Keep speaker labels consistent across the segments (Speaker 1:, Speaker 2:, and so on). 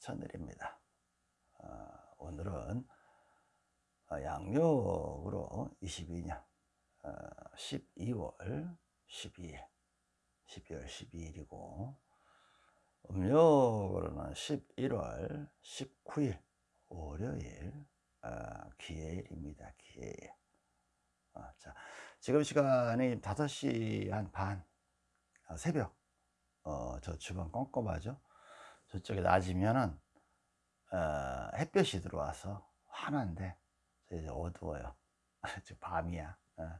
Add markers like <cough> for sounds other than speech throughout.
Speaker 1: 천일입니다. 어, 오늘은 어, 양력으로 22년 어, 12월 12일 12월 12일이고 음력으로는 11월 19일 월요일 어, 기해일입니다. 기해일 어, 자, 지금 시간이 5시 한반 어, 새벽 어, 저 주변 껌껌하죠 저쪽에 낮이면은 어, 햇볕이 들어와서 환한데 이제 어두워요. <laughs> 지금 밤이야. 어.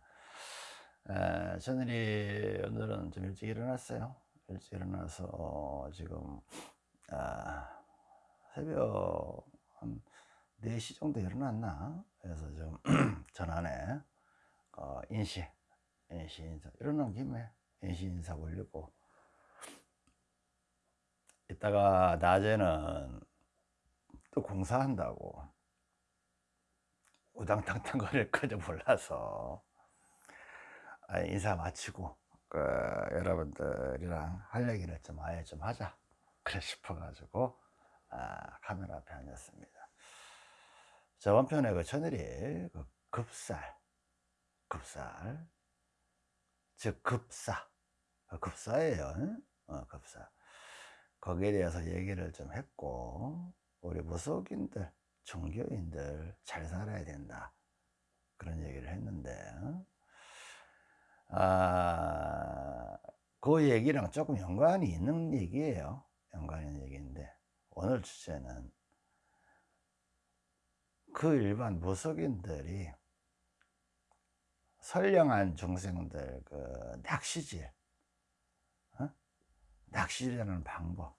Speaker 1: 에, 저늘이 오늘은 좀 일찍 일어났어요. 일찍 일어나서 어, 지금 아, 새벽 한 4시 정도 일어났나? 그래서 좀 <clears throat> 전안에 어, 인시, 인시 인사 일어난 김에 인시 인사 올리고 이따가 낮에는 또 공사한다고 우당탕탕 거릴 <laughs> 거죠 몰라서. 아, 인사 마치고 그 여러분들이랑 할 얘기를 좀 아예 좀 하자. 그래 싶어가지고 아, 카메라 앞에 앉았습니다. 저번 편에 그 천일이 그 급살 급살 즉 급사. 그 급사예요 어, 급사 거기에 대해서 얘기를 좀 했고 우리 무속인들 종교인들 잘 살아야 된다. 그런 얘기를 했는데 아, 그 얘기랑 조금 연관이 있는 얘기예요. 연관이 있는 얘기인데 오늘 주제는 그 일반 무속인들이 선량한 중생들 그 낚시질 낚시라는 방법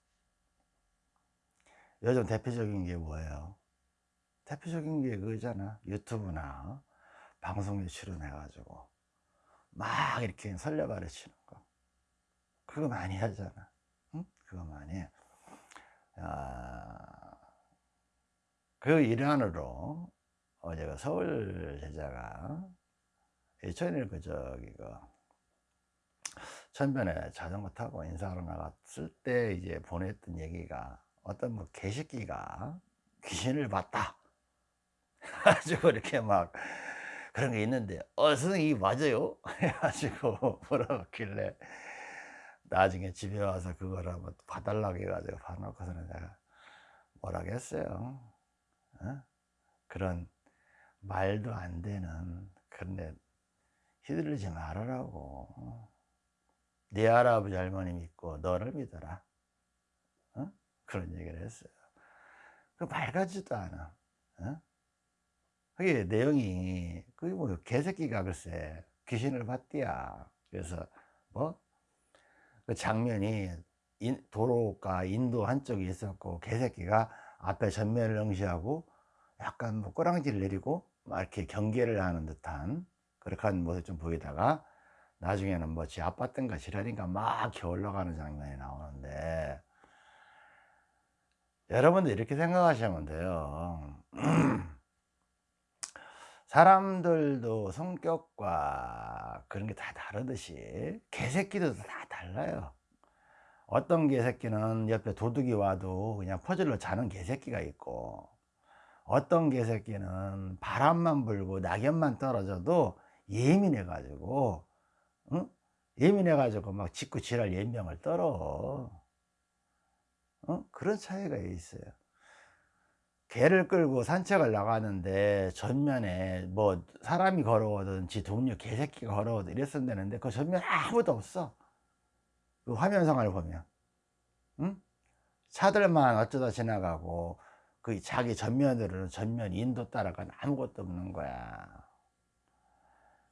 Speaker 1: 요즘 대표적인 게 뭐예요? 대표적인 게 그거잖아 유튜브나 방송에 출연해 가지고 막 이렇게 설레발에 치는 거 그거 많이 하잖아 응? 그거 많이 해. 아, 그 일환으로 어제 가 서울 제자가 예천일 그 저기 그 천변에 자전거 타고 인사하러 나갔을 때 이제 보냈던 얘기가 어떤 뭐 개새끼가 귀신을 봤다. <laughs> 가지고 이렇게 막 그런 게 있는데 어 선생님 맞아요? <laughs> 해가지고 물어봤길래 나중에 집에 와서 그걸 한번 봐달라고 해가지고 봐놓고서는 내가 뭐라겠어요? 어? 그런 말도 안 되는 그런데 휘둘리지 말으라고 네 할아버지 할머니 믿고 너를 믿어라 어? 그런 얘기를 했어요 그 밝아지도 않아 어? 그게 내용이 그게 뭐 개새끼가 글쎄 귀신을 봤디야 그래서 뭐 그 장면이 인, 도로가 인도 한쪽에 있었고 개새끼가 앞에 전면을 응시하고 약간 뭐 꼬랑지를 내리고 막 이렇게 경계를 하는 듯한 그렇게 한 모습 좀 보이다가 나중에는 뭐 지 아팠던가 지랄인가 막 올라가는 장면이 나오는데 여러분들 이렇게 생각하시면 돼요. <clears throat> 사람들도 성격과 그런 게 다 다르듯이 개새끼도 다 달라요. 어떤 개새끼는 옆에 도둑이 와도 그냥 퍼즐로 자는 개새끼가 있고 어떤 개새끼는 바람만 불고 낙엽만 떨어져도 예민해 가지고 응? 예민해 가지고 막 짓고 지랄 연병을 떨어 응? 그런 차이가 있어요 개를 끌고 산책을 나가는데 전면에 뭐 사람이 걸어오든지 동료 개새끼가 걸어오든 이랬으면 되는데 그 전면에 아무도 없어 그 화면상을 보면 응? 차들만 어쩌다 지나가고 그 자기 전면으로는 전면 인도 따라가는 아무것도 없는 거야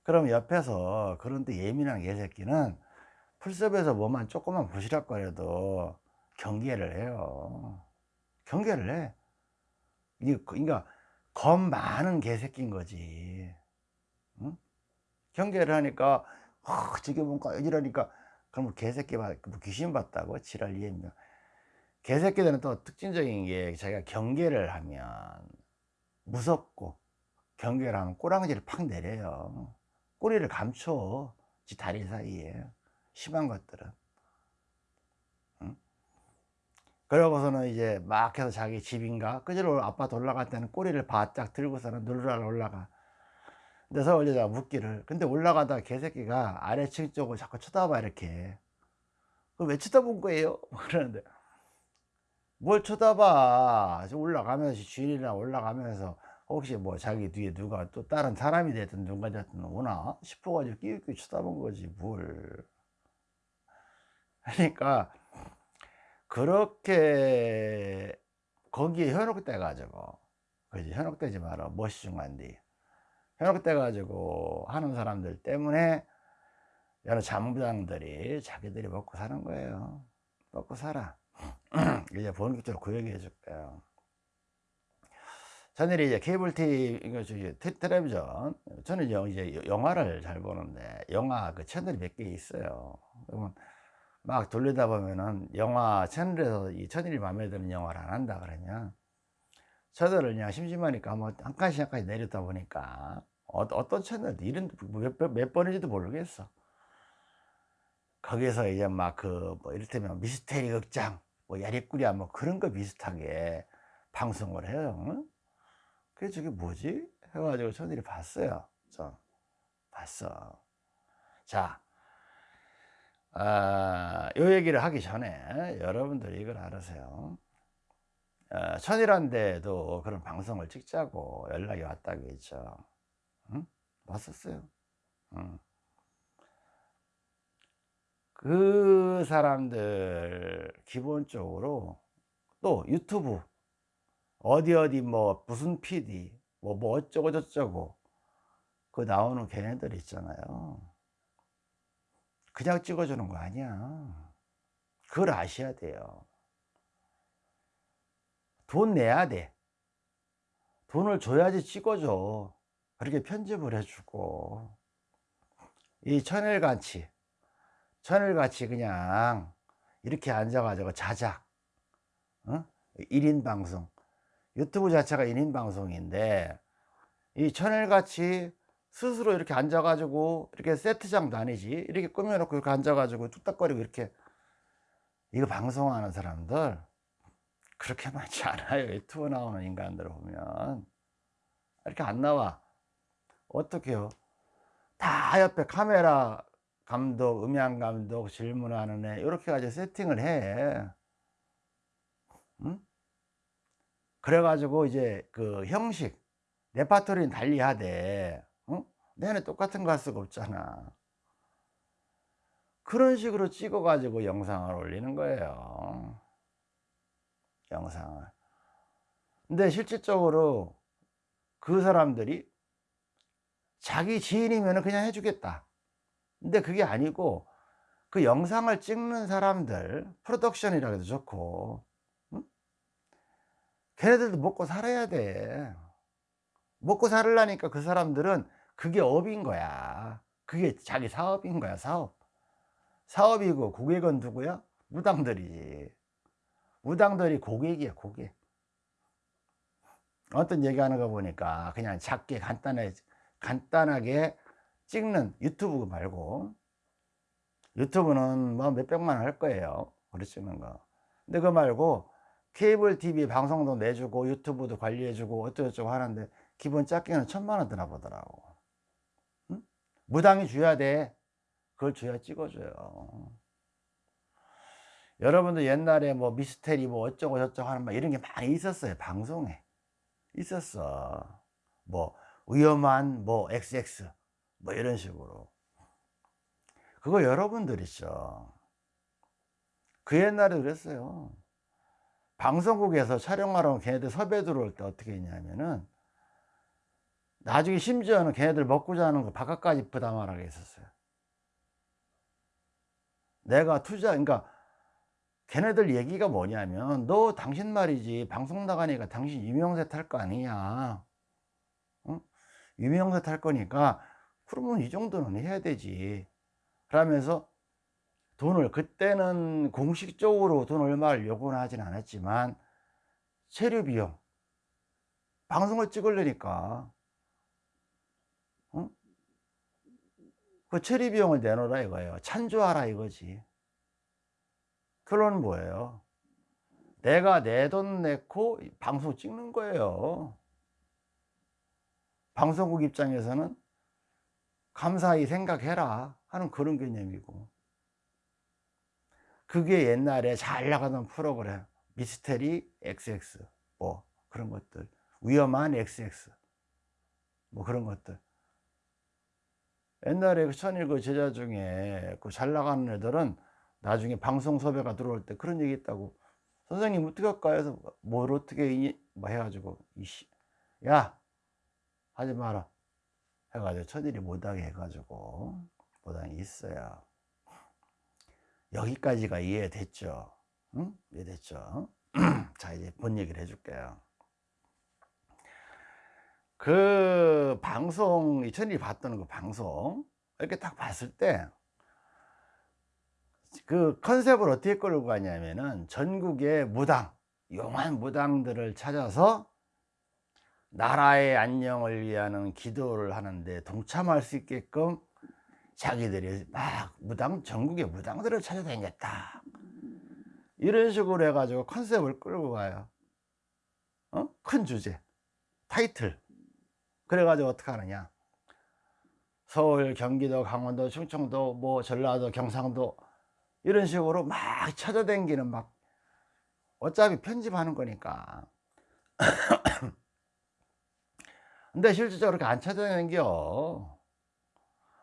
Speaker 1: 그럼 옆에서 그런데 예민한 개새끼는 풀숲에서 뭐만 조금만 부시락거려도 경계를 해요. 경계를 해. 그러니까 겁 많은 개새끼인 거지. 응? 경계를 하니까 어, 지금 뭔가 이러니까 그럼 개새끼 봐뭐 귀신 봤다고? 지랄 이해면 개새끼들은 또 특징적인 게 자기가 경계를 하면 무섭고 경계를 하면 꼬랑지를 팍 내려요 꼬리를 감춰. 지 다리 사이에. 심한 것들은. 응? 그러고서는 이제 막 해서 자기 집인가? 그저로 아파트 올라갈 때는 꼬리를 바짝 들고서는 누르라 올라가. 근데 서울 여자가 묻기를. 근데 올라가다가 개새끼가 아래층 쪽을 자꾸 쳐다봐 이렇게. 그왜 쳐다본 거예요? <laughs> 그러는데. 뭘 쳐다봐. 올라가면서 주인이랑 올라가면서 혹시 뭐 자기 뒤에 누가 또 다른 사람이 됐든 누가 됐든 오나 싶어가지고 끼우끼 쳐다본 거지 뭘. 그러니까 그렇게 거기에 현혹돼 가지고 그지? 현혹되지 마라. 멋이 중요한데 현혹돼 가지고 하는 사람들 때문에 여러 잠부장들이 자기들이 먹고 사는 거예요. 먹고 살아. <clears throat> 이제 본격적으로 그 얘기 해줄 거예요 저는 이제 케이블 TV 이거 저기 텔레비전. 저는 이제 영화를 잘 보는데 영화 그 채널이 몇 개 있어요. 그러면 막 돌리다 보면은 영화 채널에서 이 채널이 마음에 드는 영화를 안 한다 그러면 채널을 그냥 심심하니까 한번 한 칸씩 한 칸씩 내렸다 보니까 어, 어떤 채널 이런 몇, 몇, 몇 번인지도 모르겠어. 거기서 이제 막 그 뭐 이를테면 미스테리 극장 뭐 야리꾸리야 뭐 그런 거 비슷하게 방송을 해요. 응? 그래 저게 뭐지? 해가지고 저들이 봤어요. 저 봤어. 자 아, 요 얘기를 하기 전에 여러분들이 이걸 알으세요. 어, 천일한데도 그런 방송을 찍자고 연락이 왔다고 했죠. 응? 왔었어요. 응. 그 사람들 기본적으로 또 유튜브 어디 어디 뭐 무슨 PD 뭐, 뭐 어쩌고 저쩌고. 그 나오는 걔네들 있잖아요. 그냥 찍어주는 거 아니야. 그걸 아셔야 돼요. 돈 내야 돼. 돈을 줘야지 찍어줘. 그렇게 편집을 해주고. 이 천일간치. 천일같이 그냥 이렇게 앉아가지고 자작 어? 1인 방송 유튜브 자체가 1인 방송인데 이 천일 같이 스스로 이렇게 앉아가지고 이렇게 세트장도 아니지 이렇게 꾸며놓고 이렇게 앉아가지고 뚝딱거리고 이렇게 이거 방송하는 사람들 그렇게 많지 않아요. 유튜브 나오는 인간들을 보면. 이렇게 안 나와. 어떻게요? 다 옆에 카메라 감독, 음향 감독, 질문하는 애 이렇게 가지고 세팅을 해. 응? 그래가지고 이제 그 형식 레파토리는 달리하되 응? 내내 똑같은 수가 없잖아. 그런 식으로 찍어 가지고 영상을 올리는 거예요. 영상을. 근데 실질적으로 그 사람들이 자기 지인이면 그냥 해주겠다. 근데 그게 아니고 그 영상을 찍는 사람들 프로덕션이라 해도 좋고 응? 걔네들도 먹고 살아야 돼. 먹고 살으려니까 그 사람들은 그게 업인 거야. 그게 자기 사업인 거야 사업. 사업이고 고객은 누구야? 무당들이지 무당들이 고객이야 고객. 어떤 얘기하는 거 보니까 그냥 작게 간단하게 간단하게 찍는 유튜브 말고 유튜브는 뭐 몇백만 원할 거예요. 찍는 거. 근데 그 말고 케이블 TV 방송도 내주고 유튜브도 관리해주고 어쩌고저쩌고 하는데 기본 짝게는 천만 원 드나 보더라고. 응? 무당이 줘야 돼. 그걸 줘야 찍어줘요. 여러분들 옛날에 뭐 미스테리 뭐 어쩌고 저쩌고 하는 막 이런 게 많이 있었어요 방송에. 있었어. 뭐 위험한 뭐 XX 뭐 이런 식으로. 그거 여러분들 있죠. 그 옛날에 그랬어요 방송국에서 촬영하러 걔네들 섭외 들어올 때 어떻게 했냐면은 나중에 심지어는 걔네들 먹고 자는 거 바깥까지 부담하라고 했었어요. 내가 투자 그러니까 걔네들 얘기가 뭐냐면 너 당신 말이지 방송 나가니까 당신 유명세 탈 거 아니냐. 응? 유명세 탈 거니까 그러면 이 정도는 해야 되지. 그러면서 돈을 그때는 공식적으로 돈 얼마를 요구는 하진 않았지만 체류 비용 방송을 찍으려니까. 어? 그 체류 비용을 내놓으라 이거예요. 찬조하라 이거지. 결론은 뭐예요? 내가 내 돈 내고 방송 찍는 거예요. 방송국 입장에서는 감사히 생각해라 하는 그런 개념이고 그게 옛날에 잘 나가던 프로그램 미스테리 XX 뭐 그런 것들. 위험한 XX 뭐 그런 것들. 옛날에 그 천일그 제자 중에 그 잘 나가는 애들은 나중에 방송 섭외가 들어올 때 그런 얘기 했다고 선생님 어떻게 할까 해서 뭘 어떻게 뭐 해가지고 이씨 야 하지 마라. 해가지고 천일이 못하게 해가지고 못하게 있어요 여기까지가 이해됐죠? 응? 이해됐죠? <clears throat> 자 이제 본 얘기를 해줄게요. 그 방송 이천일이 봤던 그 방송 이렇게 딱 봤을 때 그 컨셉을 어떻게 끌고 가냐면은 전국의 무당 용한 무당들을 찾아서 나라의 안녕을 위하는 기도를 하는데 동참할 수 있게끔 자기들이 막 무당 전국의 무당들을 찾아다녔다. 이런 식으로 해가지고 컨셉을 끌고 가요. 어? 큰 주제. 타이틀. 그래가지고 어떻게 하느냐. 서울 경기도 강원도 충청도 뭐 전라도 경상도 이런 식으로 막 찾아다니는 막 어차피 편집하는 거니까. <coughs> 근데 실질적으로 그렇게 안 찾아다녀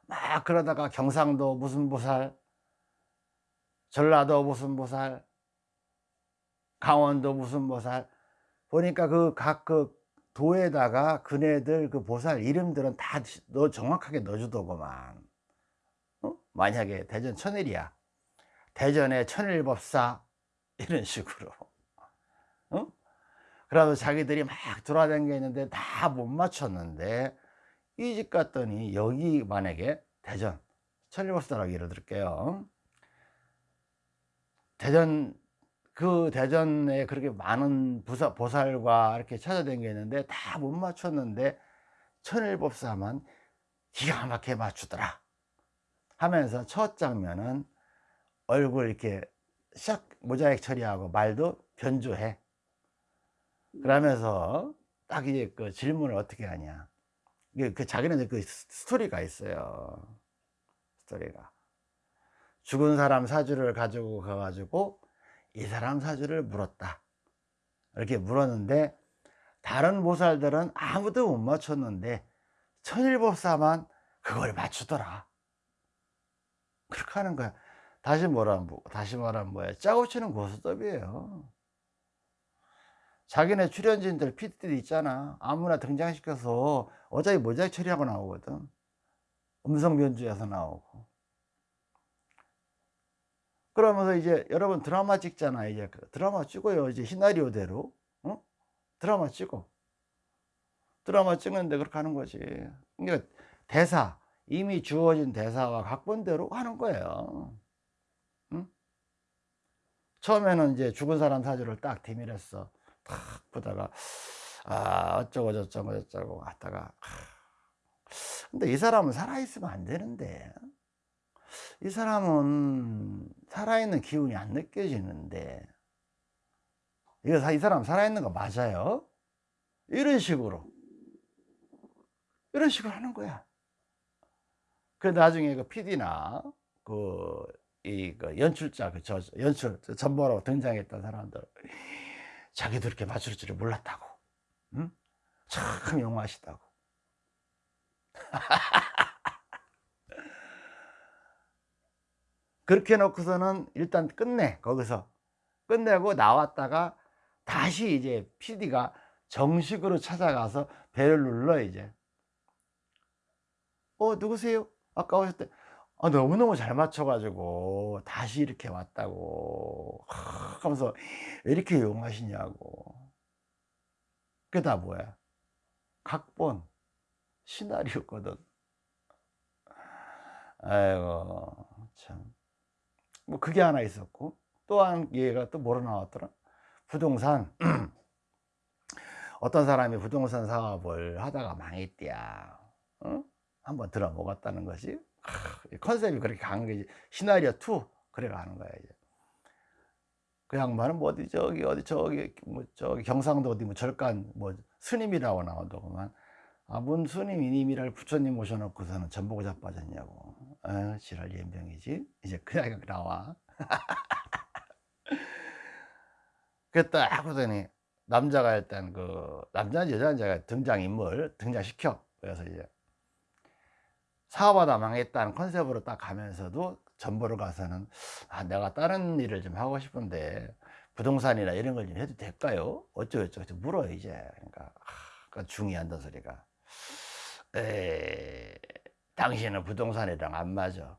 Speaker 1: 막 그러다가 경상도 무슨 보살 전라도 무슨 보살 강원도 무슨 보살 보니까 그각그 도에다가 그네들 그 보살 이름들은 다 너 정확하게 넣어주더구만 어? 만약에 대전 천일이야 대전의 천일법사 <laughs> 이런 식으로 어? 그래도 자기들이 막 돌아다니는데 다 못 맞췄는데 이 집 갔더니 여기 만약에 대전 천일법사라고 예를 들게요. 대전 그 대전에 그렇게 많은 부사, 보살과 이렇게 찾아다니는데 다 못 맞췄는데 천일법사만 기가 막히게 맞추더라 하면서 첫 장면은 얼굴 이렇게 샥 모자이크 처리하고 말도 변조해. 그러면서 딱 이제 그 질문을 어떻게 하냐 그 자기는 그 스토리가 있어요. 스토리가. 죽은 사람 사주를 가지고 가가지고 이 사람 사주를 물었다. 이렇게 물었는데 다른 보살들은 아무도 못 맞췄는데 천일법사만 그걸 맞추더라. 그렇게 하는 거야. 다시 뭐라면 다시 말하면 뭐야? 짜고 치는 고스톱이에요 자기네 출연진들 PD들 있잖아. 아무나 등장시켜서 어차피 모자이크 처리하고 나오거든. 음성 변조해서 나오고. 그러면서 이제 여러분 드라마 찍잖아 이제. 그 드라마 찍어요 이제 시나리오대로. 어? 드라마 찍어. 드라마 찍는데 그렇게 하는 거지. 그러니까 대사 이미 주어진 대사와 각본대로 하는 거예요. 응? 처음에는 이제 죽은 사람 사주를 딱 대밀했어 탁 보다가 아 어쩌고 저쩌고 저쩌고 하다가 근데 이 사람은 살아있으면 안 되는데. 이 사람은 살아있는 기운이 안 느껴지는데. 이거 이 사람 살아있는 거 맞아요? 이런 식으로. 이런 식으로 하는 거야. 그 나중에 그 PD나 그, 이, 그 연출자, 그, 저, 연출, 전보라고 등장했던 사람들, 자기도 이렇게 맞출 줄을 몰랐다고. 응? 참 영화하시다고. <laughs> 그렇게 해놓고서는 일단 끝내 거기서 끝내고 나왔다가 다시 이제 PD가 정식으로 찾아가서 배를 눌러 이제 어 누구세요? 아까 오셨대 아, 너무너무 잘 맞춰가지고 다시 이렇게 왔다고. 하면서 왜 이렇게 용하시냐고. 그게 다 뭐야? 각본 시나리오거든. 아이고 참. 뭐 그게 하나 있었고 또 한 얘가 또 뭐로 나왔더라? 부동산. <clears throat> 어떤 사람이 부동산 사업을 하다가 망했대야. 어? 한번 들어 먹었다는 것이 컨셉이 그렇게 가는 게 시나리오 2 그래 가는 거야 이제. 그 양반은 뭐 어디 저기 어디 저기 뭐 저기 경상도 어디 뭐 절간 뭐 스님이라고 나오더구만. 아뭔 스님 이님이랄 부처님 모셔놓고서는 전보고 자빠졌냐고. 어, 지랄 연병이지. 이제 그냥 나와. <laughs> 그딱 하고 더니 남자가 일단 그 남자 여자가 등장인물 등장시켜. 그래서 이제 사업하다 망했다는 컨셉으로 딱 가면서도 전보를 가서는 아 내가 다른 일을 좀 하고 싶은데 부동산이나 이런 걸 좀 해도 될까요? 어쩌고저쩌고 물어요 이제. 그러니까 아, 그 중요한 소리가. 에 당신은 부동산이랑 안 맞아.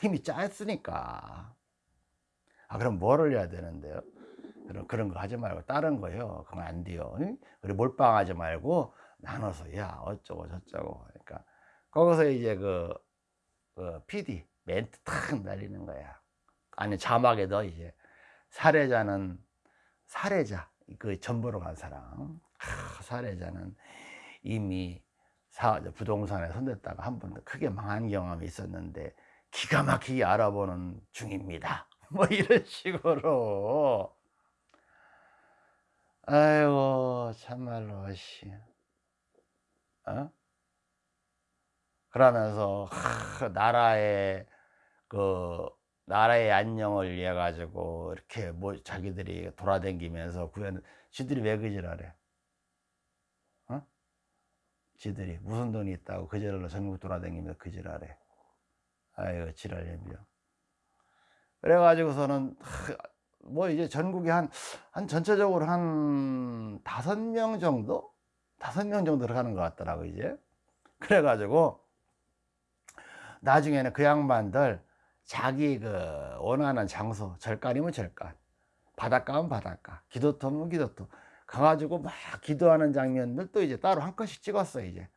Speaker 1: 힘이 짧으니까. 아 그럼 뭐를 해야 되는데요? 그런 그런 거 하지 말고 다른 거요. 그건 안 돼요. 그리고 몰빵하지 말고 나눠서 야 어쩌고 저쩌고. 그러니까 거기서 이제 그, 그 PD 멘트 탁 날리는 거야. 아니 자막에 도 이제. 살해자는 살해자 그 전보로 간 사람. 아, 살해자는 이미 사, 부동산에 손댔다가 한번더 크게 망한 경험이 있었는데 기가 막히게 알아보는 중입니다. <laughs> 뭐 이런 식으로. 아이고 참말로 씨. 어? 그러면서 하, 나라의 그 나라의 안녕을 위해 가지고 이렇게 뭐 자기들이 돌아다니면서 구현 지들이 왜 그지랄해 어? 지들이 무슨 돈이 있다고 그지랄로 전국 돌아다니면서 그지랄해 아이고 지랄년병 그래가지고서는 뭐 이제 전국에 한, 한 전체적으로 한 다섯 명 정도? 다섯 명 정도 들어가는 것 같더라고, 이제. 그래가지고, 나중에는 그 양반들 자기 그 원하는 장소, 절간이면 절간, 바닷가면 바닷가, 기도터면 기도터, 가가지고 막 기도하는 장면들 또 이제 따로 한 컷씩 찍었어, 이제.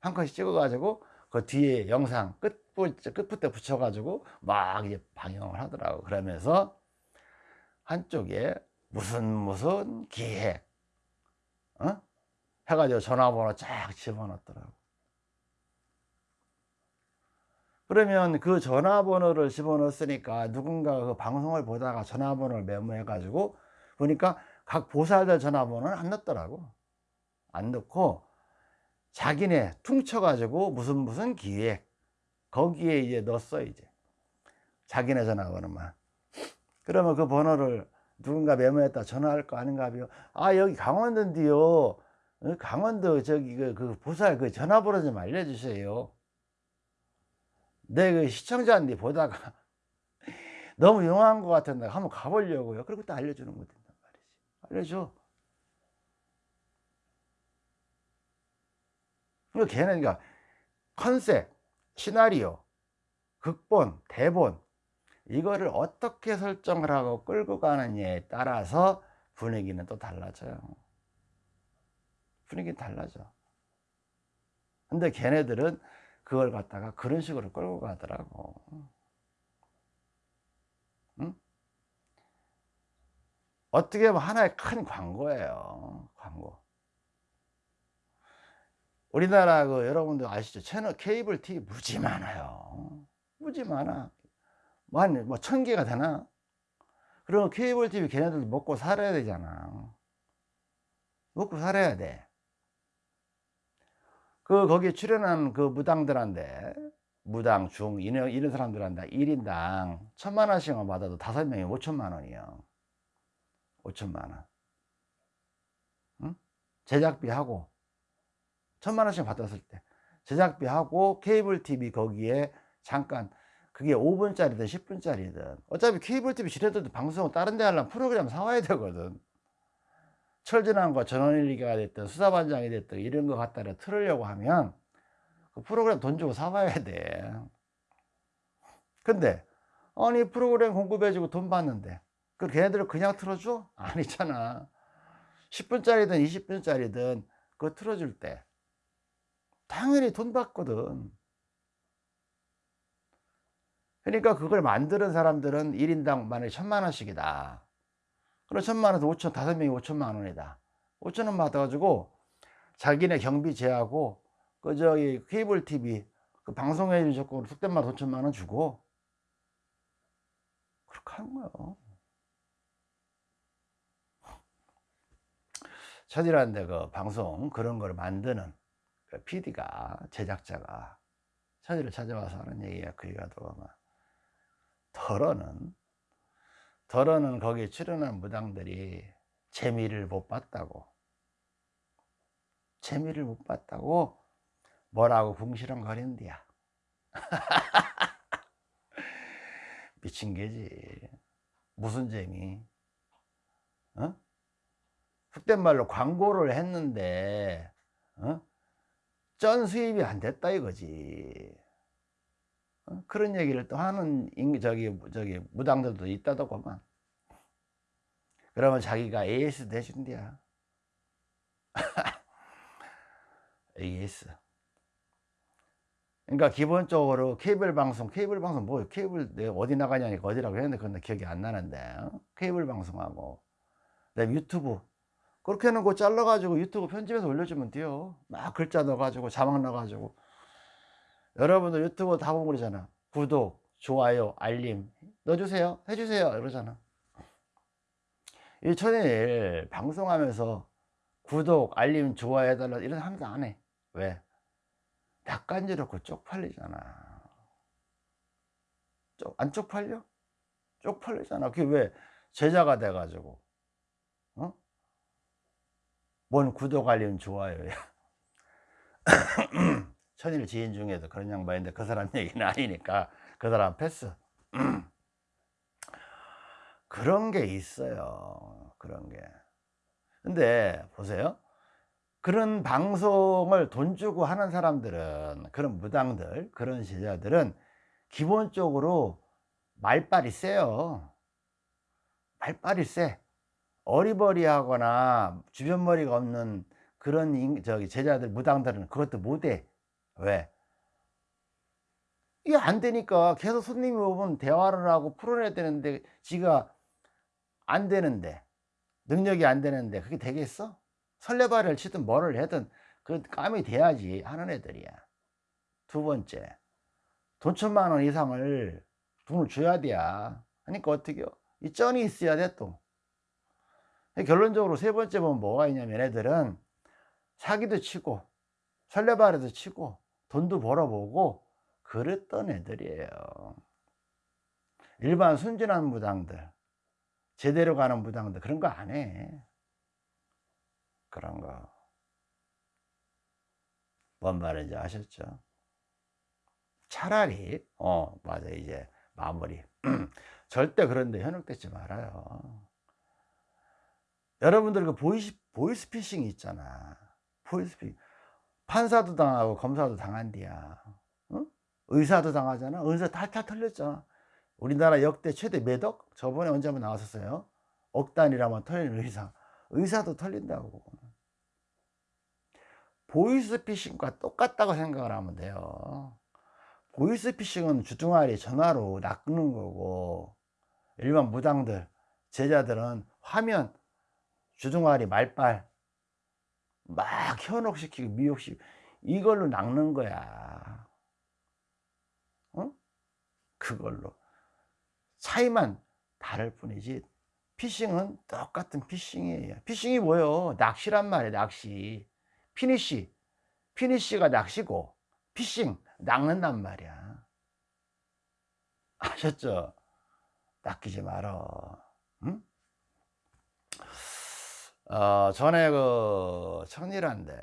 Speaker 1: 한 컷씩 찍어가지고, 그 뒤에 영상 끝, 끝부터 붙여가지고 막 이제 방영을 하더라고. 그러면서 한쪽에 무슨 무슨 기획 어? 해가지고 전화번호 쫙 집어넣더라고 그러면 그 전화번호를 집어넣었으니까 누군가가 그 방송을 보다가 전화번호를 메모해 가지고 보니까 각 보살들 전화번호는 안 넣더라고. 안 넣고 자기네 퉁쳐 가지고 무슨 무슨 기획 거기에 이제 넣었어 이제. 자기네 전화번호만. 그러면 그 번호를 누군가 메모했다 전화할 거 아닌가 하면 아 여기 강원도인데요. 어, 강원도 저기 그, 그 보살 그 전화번호 좀 알려주세요 내그 시청자인데 보다가 <laughs> 너무 용한 것 같은데 한번 가보려고요. 그리고 또 알려주는 거 된단 말이지. 알려줘. 그러니까 걔는 그러니까 컨셉 시나리오 극본 대본 이거를 어떻게 설정을 하고 끌고 가느냐에 따라서 분위기는 또 달라져요. 분위기 달라져. 근데 걔네들은 그걸 갖다가 그런 식으로 끌고 가더라고 응? 어떻게 보면 하나의 큰 광고예요 광고 우리나라 그 여러분들 아시죠 채널 케이블 TV 무지 많아요 무지 많아 한, 뭐, 천 개가 되나? 그러면 케이블 TV 걔네들도 먹고 살아야 되잖아. 먹고 살아야 돼. 그, 거기에 출연한 그 무당들한테, 무당, 중, 이런, 이런 사람들한테 1인당 천만 원씩만 받아도 다섯 명이 5천만 원이요. 5천만 원. 응? 제작비하고, 천만 원씩 받았을 때, 제작비하고 케이블 TV 거기에 잠깐 그게 5분짜리든 10분짜리든 어차피 케이블 TV 지뢰들도 방송을 다른 데 하려면 프로그램 사와야 되거든 철진한과 전원일기가 됐든 수사반장이 됐든 이런 거 갖다가 틀으려고 하면 그 프로그램 돈 주고 사와야 돼 근데 아니 프로그램 공급해주고 돈 받는데 그 걔네들을 그냥 틀어줘? 아니잖아 10분짜리든 20분짜리든 그거 틀어줄 때 당연히 돈 받거든 그러니까 그걸 만드는 사람들은 1인당 만약에 천만 원씩이다. 그럼 천만 원에서 오천 다섯 명이 오천만 원이다. 오천 원 받아가지고 자기네 경비 제하고 그 저기 케이블 TV 그 방송에 조건으로 숙대마다 오천만 원 주고 그렇게 하는 거예요. 천이라는데 그 방송 그런 걸 만드는 그 PD가 제작자가 천이를 찾아와서 하는 얘기야 그 얘기가 더러는 덜어는 거기에 출연한 무당들이 재미를 못 봤다고 재미를 못 봤다고 뭐라고 궁시렁거린디야 <laughs> 미친 게지 무슨 재미 어? 속된 말로 광고를 했는데 어? 전 수입이 안 됐다 이거지 어? 그런 얘기를 또 하는 저기 저기 무당들도 있다더구만 그러면 자기가 AS 대준대야. AS 그러니까 기본적으로 케이블 방송 케이블 방송 뭐 케이블 내가 어디 나가냐니까 어디라고 했는데 그건 기억이 안 나는데 어? 케이블 방송하고. 그다음에 유튜브. 그렇게 해놓고 잘라가지고 유튜브 편집해서 올려주면 돼요. 막 글자 넣어가지고 자막 넣어가지고 여러분들 유튜브 다 보고 그러잖아. 구독 좋아요 알림 넣어주세요. 해주세요. 이러잖아. 이 천일 방송하면서 구독 알림 좋아요 해달라 이런 항상 안해. 왜? 낯간지럽고 쪽팔리잖아. 쪽, 안 쪽팔려? 쪽팔리잖아. 그게 왜? 제자가 돼가지고. 어? 뭔 구독 알림 좋아요야 <laughs> 천일 지인 중에도 그런 양반 인데 그 사람 <laughs> 얘기는 아니니까 그 사람 패스. <clears throat> 그런 게 있어요. 그런 게. 근데 보세요. 그런 방송을 돈 주고 하는 사람들은 그런 무당들 그런 제자들은 기본적으로 말빨이 세요. 말빨이 세. 어리버리하거나 주변 머리가 없는 그런 저기 제자들 무당들은 그것도 못해 왜? 이게 안 되니까 계속 손님이 오면 대화를 하고 풀어내야 되는데 지가 안 되는데 능력이 안 되는데 그게 되겠어? 설레발을 치든 뭐를 하든 그 감이 돼야지 하는 애들이야. 두 번째 돈 천만 원 이상을 돈을 줘야 돼야. 하니까 어떻게요? 이 쩐이 있어야 돼또. 결론적으로 세 번째 보면 뭐가 있냐면 애들은 사기도 치고 설레발에도 치고 돈도 벌어보고 그랬던 애들이에요 일반 순진한 무당들 제대로 가는 무당들 그런 거 안 해 그런 거. 뭔 말인지 아셨죠? 차라리, 어, 맞아, 이제 마무리. <clears throat> 절대 그런데 현혹되지 말아요. 여러분들 그 보이스, 보이스피싱 있잖아. 보이스피싱. 판사도 당하고 검사도 당한디야. 어? 의사도 당하잖아. 의사 탈탈 털렸잖아. 우리나라 역대 최대 몇억? 저번에 언제 한번 나왔었어요. 억 단위라면 털리는 의사. 의사도 털린다고. 보이스피싱과 똑같다고 생각을 하면 돼요 보이스피싱은 주둥아리 전화로 낚는 거고 일반 무당들 제자들은 화면 주둥아리 말빨 막 현혹시키고 미혹시키고 이걸로 낚는 거야. 어? 그걸로. 차이만 다를 뿐이지 피싱은 똑같은 피싱이에요. 피싱이 뭐예요? 낚시란 말이에요 낚시. 피니쉬. 피니쉬가 낚시고 피싱 낚는단 말이야. 아셨죠? 낚이지 말어. 응? 어, 전에 그 천일한데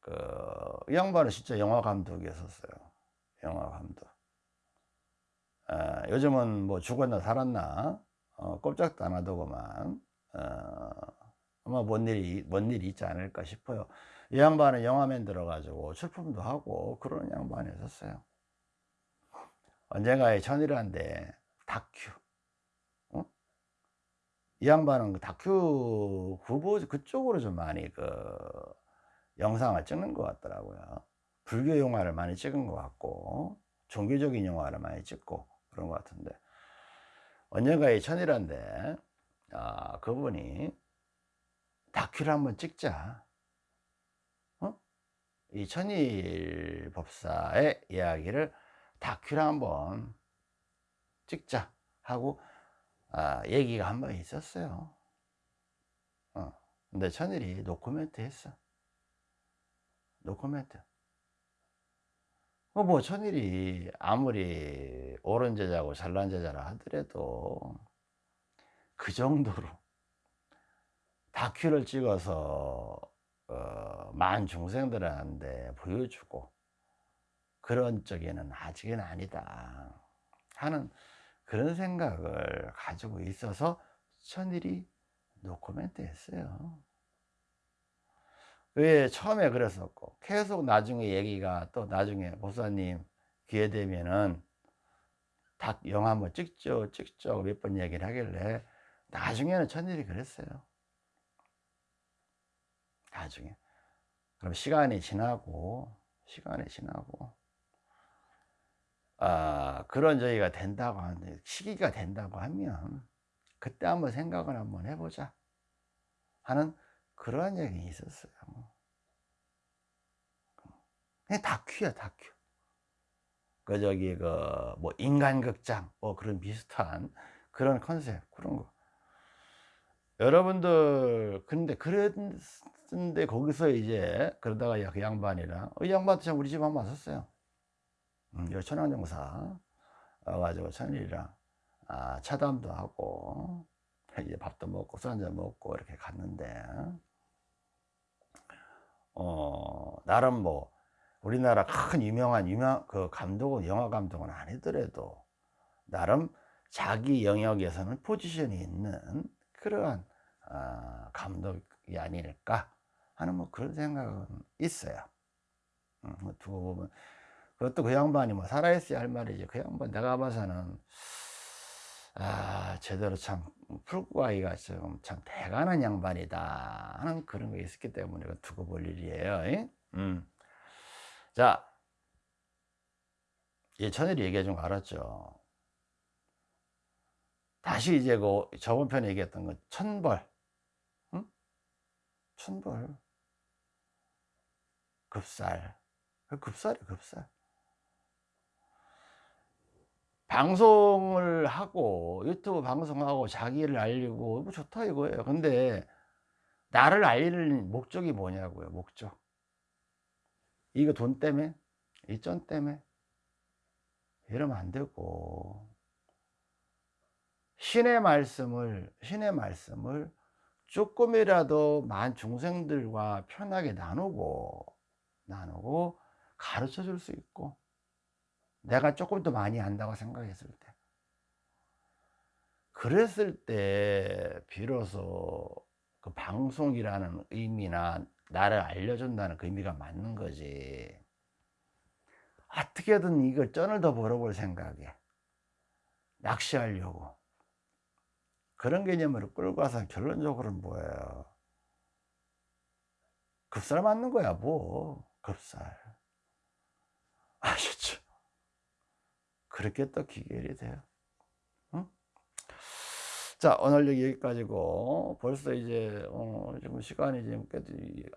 Speaker 1: 그이 양반은 진짜 영화 감독이었었어요. 영화 감독. 어, 요즘은 뭐 죽었나 살았나? 어, 꼼짝도 안 하더구만. 어, 아마 뭔 일이 뭔 일이 있지 않을까 싶어요. 이 양반은 영화맨 들어가지고 출품도 하고 그런 양반이었어요. 언젠가의 천일한데 다큐. 어? 이 양반은 그 다큐 후보 그쪽으로 좀 많이 그 영상을 찍는 것 같더라고요. 불교 영화를 많이 찍은 것 같고 종교적인 영화를 많이 찍고 그런 것 같은데. 언젠가의 천일한데 아, 그분이 다큐를 한번 찍자. 이 천일 법사의 이야기를 다큐를 한번 찍자 하고 아, 얘기가 한 번 있었어요 어. 근데 천일이 노코멘트 했어 노코멘트 뭐, 뭐 천일이 아무리 옳은 제자고 잘난 제자라 하더라도 그 정도로 다큐를 찍어서 어, 만 중생들한테 보여주고 그런 쪽에는 아직은 아니다 하는 그런 생각을 가지고 있어서 천일이 노코멘트 했어요. 왜 처음에 그랬었고 계속 나중에 얘기가 또 나중에 목사님 기회 되면은 닭 영화 한번 찍죠 찍죠. 몇 번 얘기를 하길래 나중에는 천일이 그랬어요. 나중에. 그럼 시간이 지나고 시간이 지나고 아 그런 저희가 된다고 하는데 시기가 된다고 하면 그때 한번 생각을 한번 해보자 하는 그러한 얘기 있었어요. 그냥 다큐야 다큐. 그 저기 그 뭐 인간극장 뭐 그런 비슷한 그런 컨셉 그런 거. 여러분들 근데 그랬는데 거기서 이제 그러다가 그 양반이랑 이 양반도 참 우리 집 한번 왔었어요 음, 여 천황정사 와가지고 천일이랑 아, 차담도 하고 이제 밥도 먹고 술 한잔 먹고 이렇게 갔는데 어 나름 뭐 우리나라 큰 유명한 유명 그 감독은 영화 감독은 아니더라도 나름 자기 영역에서는 포지션이 있는 그러한 어, 감독이 아닐까 하는 뭐 그런 생각은 있어요. 음, 뭐 두고 보면 그것도 그 양반이 뭐 살아있어야 할 말이지. 그 양반 내가 봐서는 아 제대로 참 풀고 가기가 좀 참 대단한 양반이다 하는 그런 게 있었기 때문에 두고 볼 일이에요 음. 자. 예, 천일이 얘기해 준 거 알았죠? 다시 이제 그 저번 편에 얘기했던 거 천벌. 응? 천벌. 급살. 그 급살이 급살 방송을 하고 유튜브 방송하고 자기를 알리고 뭐 좋다 이거예요. 근데 나를 알리는 목적이 뭐냐고요 목적. 이거 돈 때문에? 이전 때문에? 이러면 안 되고. 신의 말씀을 신의 말씀을 조금이라도 만 중생들과 편하게 나누고 나누고 가르쳐 줄 수 있고 내가 조금 더 많이 안다고 생각했을 때. 그랬을 때 비로소 그 방송이라는 의미나 나를 알려준다는 그 의미가 맞는 거지. 어떻게든 이걸 쩐을 더 벌어볼 생각에 낚시하려고. 그런 개념으로 끌고 와서 결론적으로는 뭐예요? 급살 맞는 거야 뭐. 급살. 아셨죠 그렇게 또 기결이 돼요. 응? 자 오늘 여기까지고 벌써 이제 어, 지금 시간이 지금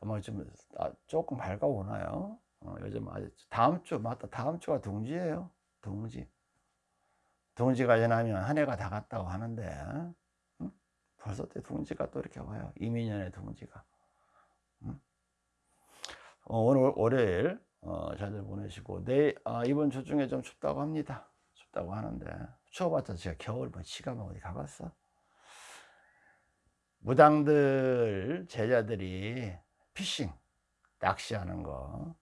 Speaker 1: 아마 좀 아, 조금 밝아오나요? 어, 요즘 아직 다음 주 맞다. 다음 주가 동지예요. 동지. 동지가 지나면 한 해가 다 갔다고 하는데 응? 벌써 때 동지가 또 이렇게 와요. 이민년의 동지가. 응? 어, 오늘 월요일 어, 잘들 보내시고. 내일 아, 이번 주 중에 좀 춥다고 합니다. 춥다고 하는데. 추워봤자 제가 겨울 뭐 시가면 어디 가봤어? 무당들 제자들이 피싱 낚시하는 거.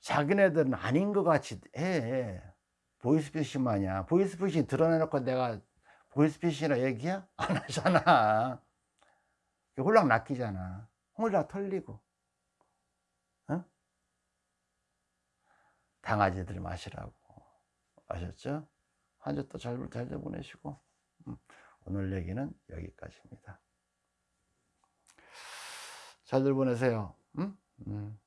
Speaker 1: 자기네들은 아닌 것 같이 해. 보이스피싱 마냥. 보이스피싱 드러내놓고 내가 보이스피싱이라 얘기야? 안 하잖아. 홀랑 낚이잖아. 홀랑 털리고 강아지들 마시라고 아셨죠? 한 주 또 잘, 잘 보내시고 음, 오늘 얘기는 여기까지입니다. 잘들 보내세요. 음? 음.